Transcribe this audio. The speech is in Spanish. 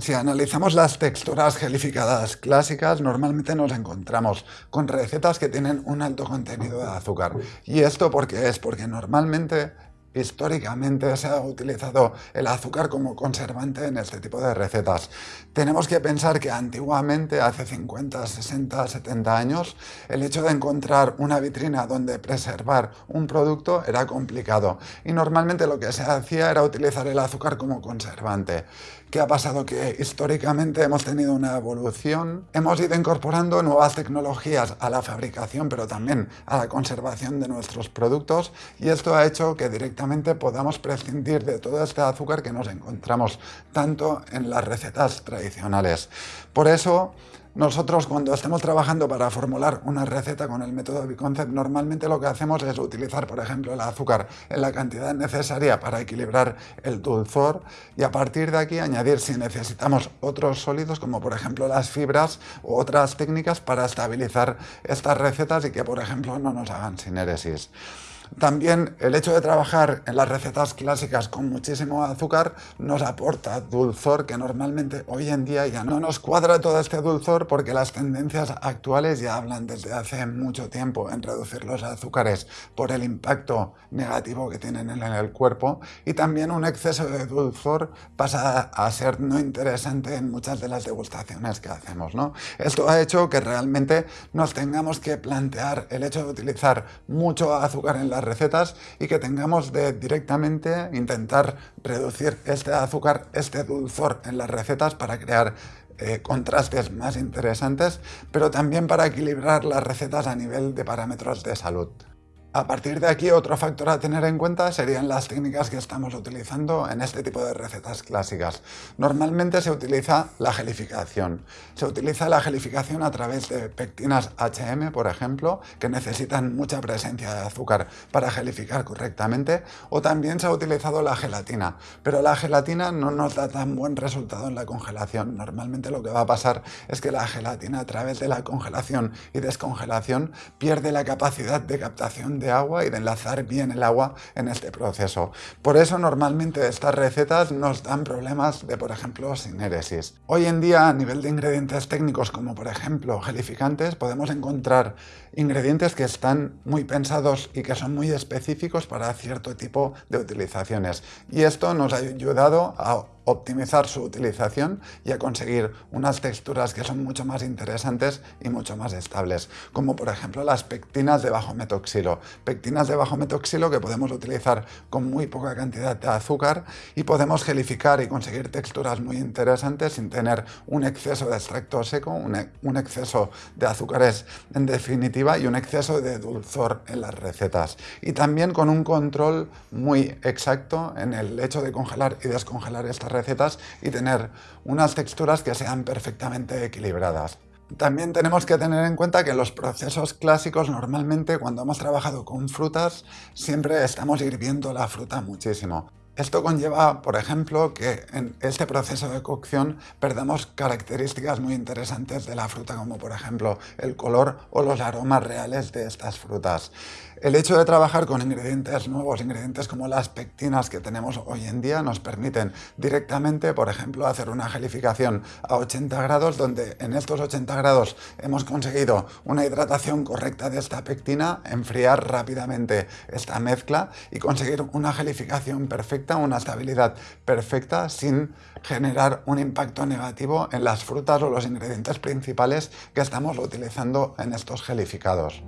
Si analizamos las texturas gelificadas clásicas, normalmente nos encontramos con recetas que tienen un alto contenido de azúcar. ¿Y esto por qué es? Porque normalmente históricamente se ha utilizado el azúcar como conservante en este tipo de recetas. Tenemos que pensar que antiguamente, hace 50, 60, 70 años, el hecho de encontrar una vitrina donde preservar un producto era complicado y normalmente lo que se hacía era utilizar el azúcar como conservante. ¿Qué ha pasado? Que históricamente hemos tenido una evolución, hemos ido incorporando nuevas tecnologías a la fabricación, pero también a la conservación de nuestros productos y esto ha hecho que directamente podamos prescindir de todo este azúcar que nos encontramos tanto en las recetas tradicionales. Por eso, nosotros cuando estamos trabajando para formular una receta con el método Biconcept, normalmente lo que hacemos es utilizar, por ejemplo, el azúcar en la cantidad necesaria para equilibrar el dulzor y a partir de aquí añadir si necesitamos otros sólidos, como por ejemplo las fibras u otras técnicas para estabilizar estas recetas y que, por ejemplo, no nos hagan sinéresis. También el hecho de trabajar en las recetas clásicas con muchísimo azúcar nos aporta dulzor que normalmente hoy en día ya no nos cuadra todo este dulzor porque las tendencias actuales ya hablan desde hace mucho tiempo en reducir los azúcares por el impacto negativo que tienen en el cuerpo y también un exceso de dulzor pasa a ser no interesante en muchas de las degustaciones que hacemos. ¿no? Esto ha hecho que realmente nos tengamos que plantear el hecho de utilizar mucho azúcar en recetas y que tengamos de directamente intentar reducir este azúcar, este dulzor en las recetas para crear eh, contrastes más interesantes, pero también para equilibrar las recetas a nivel de parámetros de salud. A partir de aquí, otro factor a tener en cuenta serían las técnicas que estamos utilizando en este tipo de recetas clásicas. Normalmente se utiliza la gelificación. Se utiliza la gelificación a través de pectinas HM, por ejemplo, que necesitan mucha presencia de azúcar para gelificar correctamente, o también se ha utilizado la gelatina. Pero la gelatina no nos da tan buen resultado en la congelación. Normalmente lo que va a pasar es que la gelatina a través de la congelación y descongelación pierde la capacidad de captación de agua y de enlazar bien el agua en este proceso. Por eso normalmente estas recetas nos dan problemas de, por ejemplo, sinéresis. Hoy en día, a nivel de ingredientes técnicos, como por ejemplo gelificantes, podemos encontrar ingredientes que están muy pensados y que son muy específicos para cierto tipo de utilizaciones. Y esto nos ha ayudado a optimizar su utilización y a conseguir unas texturas que son mucho más interesantes y mucho más estables, como por ejemplo las pectinas de bajo metoxilo. Pectinas de bajo metoxilo que podemos utilizar con muy poca cantidad de azúcar y podemos gelificar y conseguir texturas muy interesantes sin tener un exceso de extracto seco, un, exceso de azúcares en definitiva y un exceso de dulzor en las recetas. Y también con un control muy exacto en el hecho de congelar y descongelar estas recetas y tener unas texturas que sean perfectamente equilibradas. También tenemos que tener en cuenta que los procesos clásicos normalmente cuando hemos trabajado con frutas siempre estamos hirviendo la fruta muchísimo. Esto conlleva, por ejemplo, que en este proceso de cocción perdamos características muy interesantes de la fruta, como por ejemplo el color o los aromas reales de estas frutas. El hecho de trabajar con ingredientes nuevos, ingredientes como las pectinas que tenemos hoy en día, nos permiten directamente, por ejemplo, hacer una gelificación a 80 grados, donde en estos 80 grados hemos conseguido una hidratación correcta de esta pectina, enfriar rápidamente esta mezcla y conseguir una gelificación perfecta, una estabilidad perfecta sin generar un impacto negativo en las frutas o los ingredientes principales que estamos utilizando en estos gelificados.